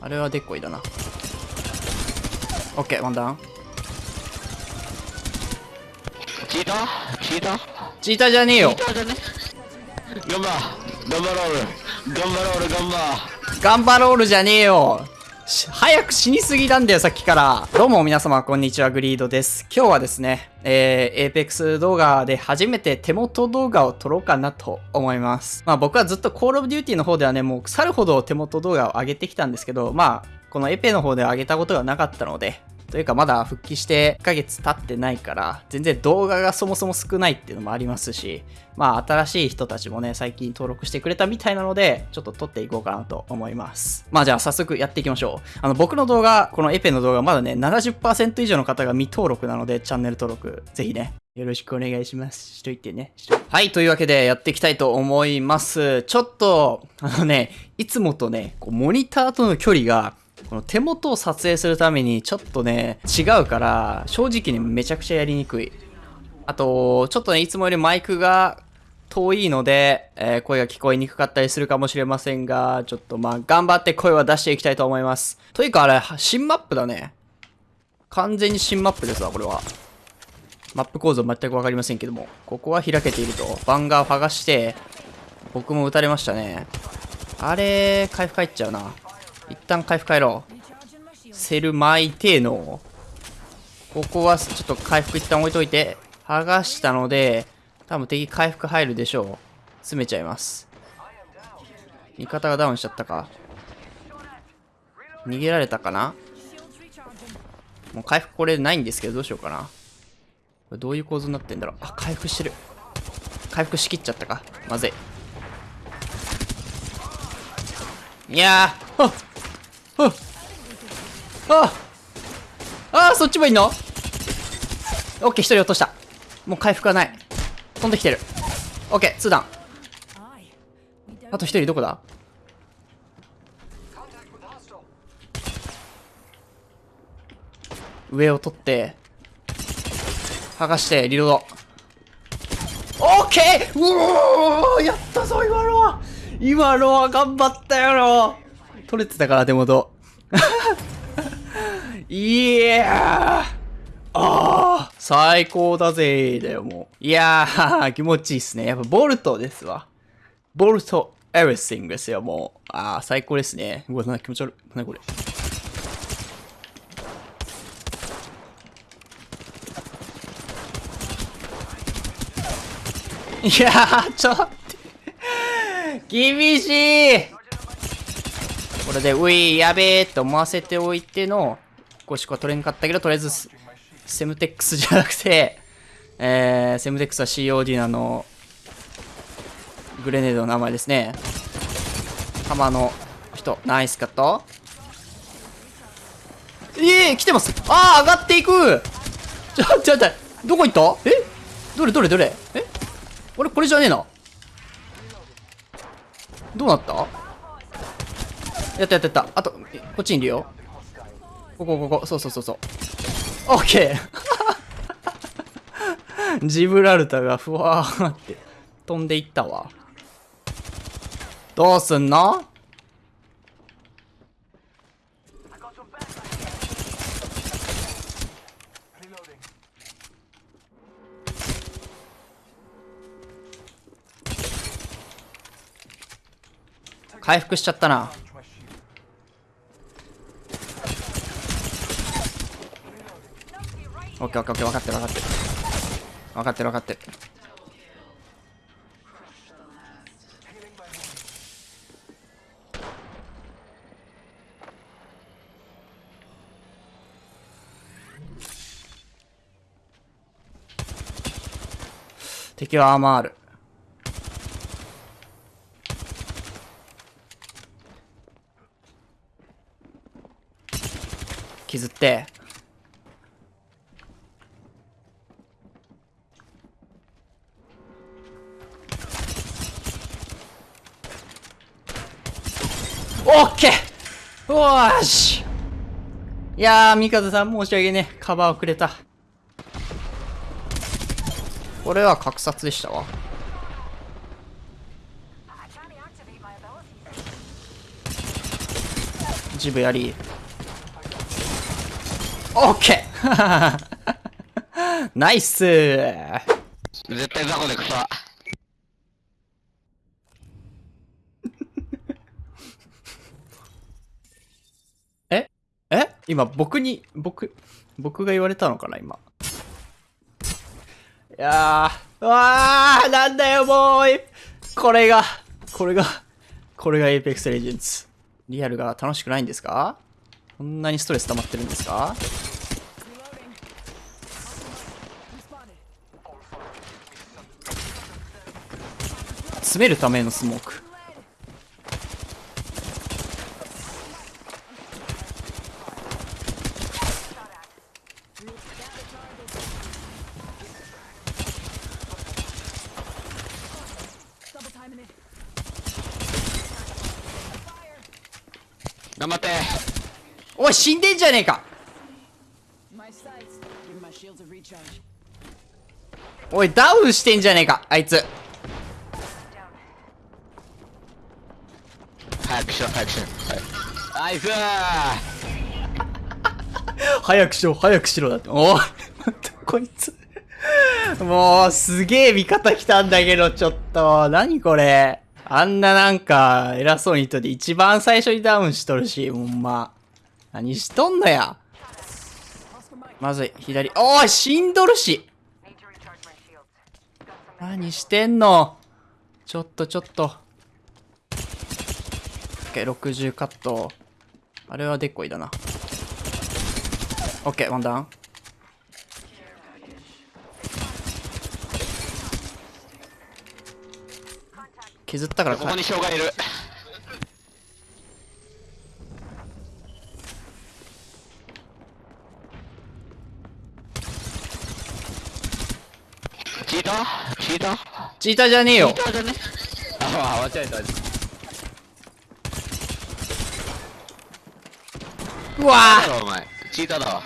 あれはでっこいだな。オッケー、ワンダウン。チーター？チーター？チーターじゃねえよ。チーターじゃね？頑張頑張ろう。頑張ろう。頑張頑張ろう。るじゃねえよし早く死にすぎたんだよ、さっきから。どうも皆様、こんにちは、グリードです。今日はですね、えー、Apex 動画で初めて手元動画を撮ろうかなと思います。まあ僕はずっと Call of Duty の方ではね、もう腐るほど手元動画を上げてきたんですけど、まあ、このエペの方では上げたことがなかったので、というかまだ復帰して1ヶ月経ってないから、全然動画がそもそも少ないっていうのもありますし、まあ新しい人たちもね、最近登録してくれたみたいなので、ちょっと撮っていこうかなと思います。まあじゃあ早速やっていきましょう。あの僕の動画、このエペの動画まだね、70%以上の方が未登録なので、チャンネル登録、ぜひね、よろしくお願いします。しといてね。いてはい、というわけでやっていきたいと思います。ちょっと、あのね、いつもとね、こうモニターとの距離が、この手元を撮影するためにちょっとね、違うから、正直にめちゃくちゃやりにくい。あと、ちょっとね、いつもよりマイクが遠いので、えー声が聞こえにくかったりするかもしれませんが、ちょっとまあ、頑張って声は出していきたいと思います。というかあれ、新マップだね。完全に新マップですわ、これは。マップ構造全くわかりませんけども。ここは開けていると。バンガーを剥がして、僕も撃たれましたね。あれ、回復入っちゃうな。一旦回復帰ろう。セル巻いての。ここはちょっと回復一旦置いといて、剥がしたので、多分敵回復入るでしょう。詰めちゃいます。味方がダウンしちゃったか。逃げられたかなもう回復これないんですけど、どうしようかな。これどういう構図になってんだろう。あ、回復してる。回復しきっちゃったか。まずい。いやー、ああああそっちもいんの？オッケー、一人落とした。もう回復がない。飛んできてる。オッケー、ツーダウン。あと一人どこだ？上を取って、剥がして、リロード。オッケーうおーやったぞ、今のは今のは頑張ったよろ取れてたから、手元。いやーあー最高だぜだよ、もう。いやー、気持ちいいっすね。やっぱボルトですわ。ボルト、エブリシングですよ、もう。あー、最高ですね。うわ、なんか気持ち悪い。なにこれ。いやー、ちょっと。厳しいこれで、うい、やべえって思わせておいての、5しか取れんかったけど、とりあえずセ、ムテックスじゃなくて、えー、セムテックスは COD のあの、グレネードの名前ですね。浜の人、ナイスカット。ええー、来てますああ、上がっていくちょ、ちょ、ちょ、どこ行った？え？どれどれどれ？え？俺これじゃねえな。どうなった？やったやったやった。あと、こっちにいるよ。ここ、ここ、そうそうそうそう。オッケージブラルタがふわーって飛んでいったわ。どうすんの？回復しちゃったな。ッケーオッケーオッケー分かってる分かってる。分かってる分かってる。敵はアーマーある。削ってオッケーおーしいやー、ミカズさん申し訳ねえ。カバーをくれた。これは格殺でしたわ。ジブやり。オッケー ナイス絶対雑魚で草。今僕に、僕、僕が言われたのかな今。いやー、うわー、なんだよもうこれが、これが、これが Apex Legends。リアルが楽しくないんですか？こんなにストレス溜まってるんですか？詰めるためのスモーク。頑張って。おい、死んでんじゃねえか.おい、ダウンしてんじゃねえかあいつ。早くしろ、早くしろ。はい。ナイス 早くしろ、早くしろだって。おこいつ。もう、すげえ味方来たんだけど、ちょっと。何これ。あんななんか、偉そうに言っといて、一番最初にダウンしとるし、ほんま。何しとんのや。まずい、左。おい、死んどるし。何してんのちょっとちょっと。OK、60カット。あれはデッコイだな。オッケー、ワンダウン。削ったからかここに障害いる。チーターチーターチーターじゃねえよチーターじゃね？あ、間違えた。うわだろお前。チーターだわ。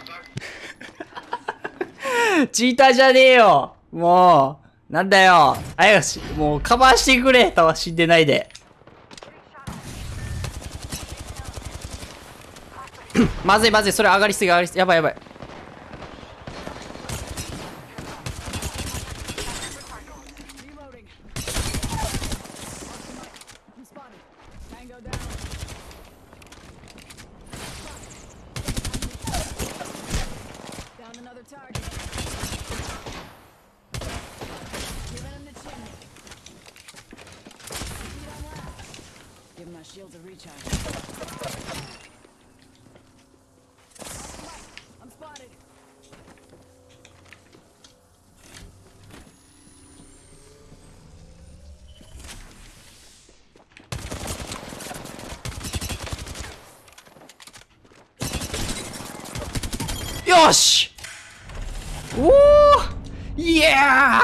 ー チーターじゃねえよもう、なんだよあやし、もうカバーしてくれたわ、死んでないで。まずいまずい、それ上がりすぎ上がりすぎ。やばいやばい。よし！おおイエー！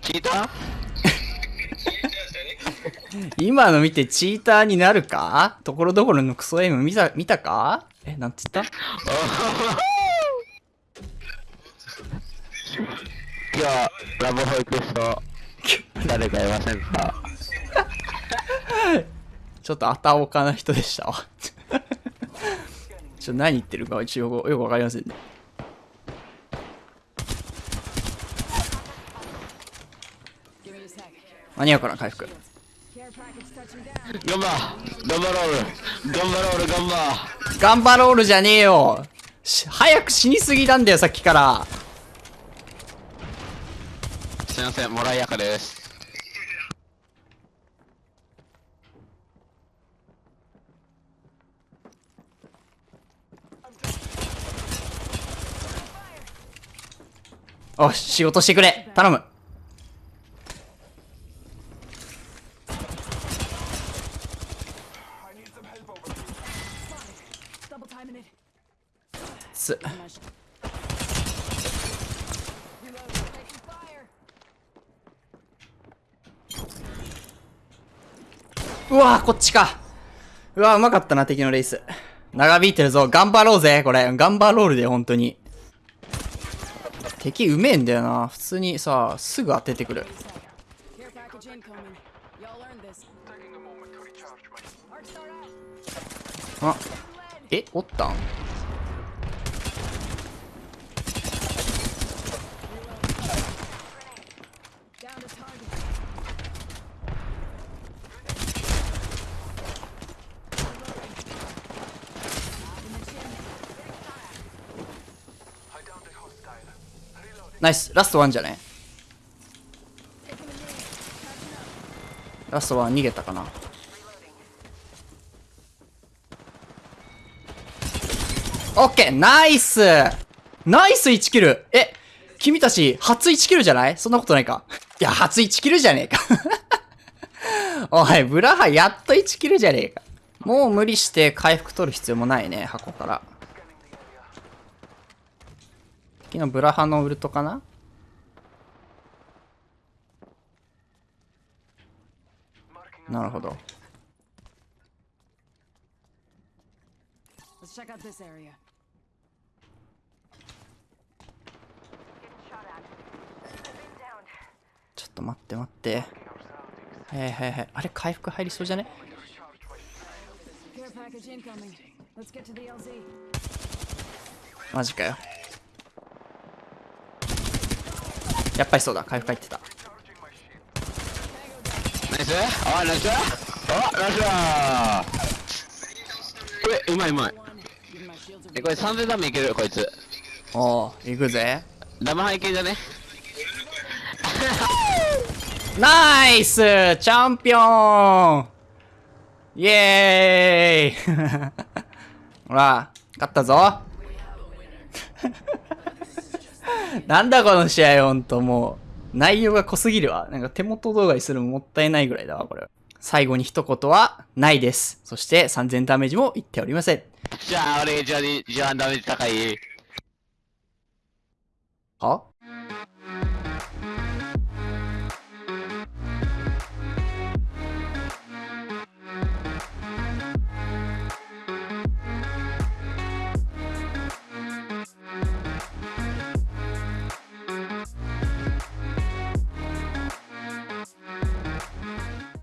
チーター今の見てチーターになるか？ところどころのクソエイム見た、見たか？え、なんつった？今日、ラブホイクスト、誰かいませんか？ちょっとあたおかな人でしたわ。ちょっと何言ってるか一応よくわかりませんね。間に合うかな回復。頑張頑張ろう頑張ろう頑張ガンバロールじゃねえよし早く死にすぎなんだよ、さっきから。すいません、もらいやかです。おし、仕事してくれ。頼む。Double timing it. つ。My sh- Reload. Taking fire. うわこっちか。うわうまかったな、敵のレース。長引いてるぞ。頑張ろうぜ、これ。頑張ロールで、本当に。敵うめえんだよな。普通にさすぐ当ててくる。あえおったん？ナイス。ラストワンじゃね？ラストワン逃げたかな？オッケーナイスナイス1キルえ、君たち、初1キルじゃない？そんなことないか。いや、初1キルじゃねえか。おい、ブラハやっと1キルじゃねえか。もう無理して回復取る必要もないね、箱から。っきブラハのウルトかな？なるほど。ちょっと待って待って。はいはいはい。あれ、回復入りそうじゃね？マジかよ。やっぱりそうだ。回復入ってた。ナイス。あナイス。あナイスだ。えうまいうまい。えこれ3000ダメいける？こいつ。おお、行くぜ。ダマハ系じゃね。ナイスチャンピオン!イエーイほら、勝ったぞ なんだこの試合ほんともう、内容が濃すぎるわ。なんか手元動画にするのもったいないぐらいだわ、これ。最後に一言は、ないです。そして3000ダメージも言っておりません。じゃあ俺一番一番ダメージ高い？は？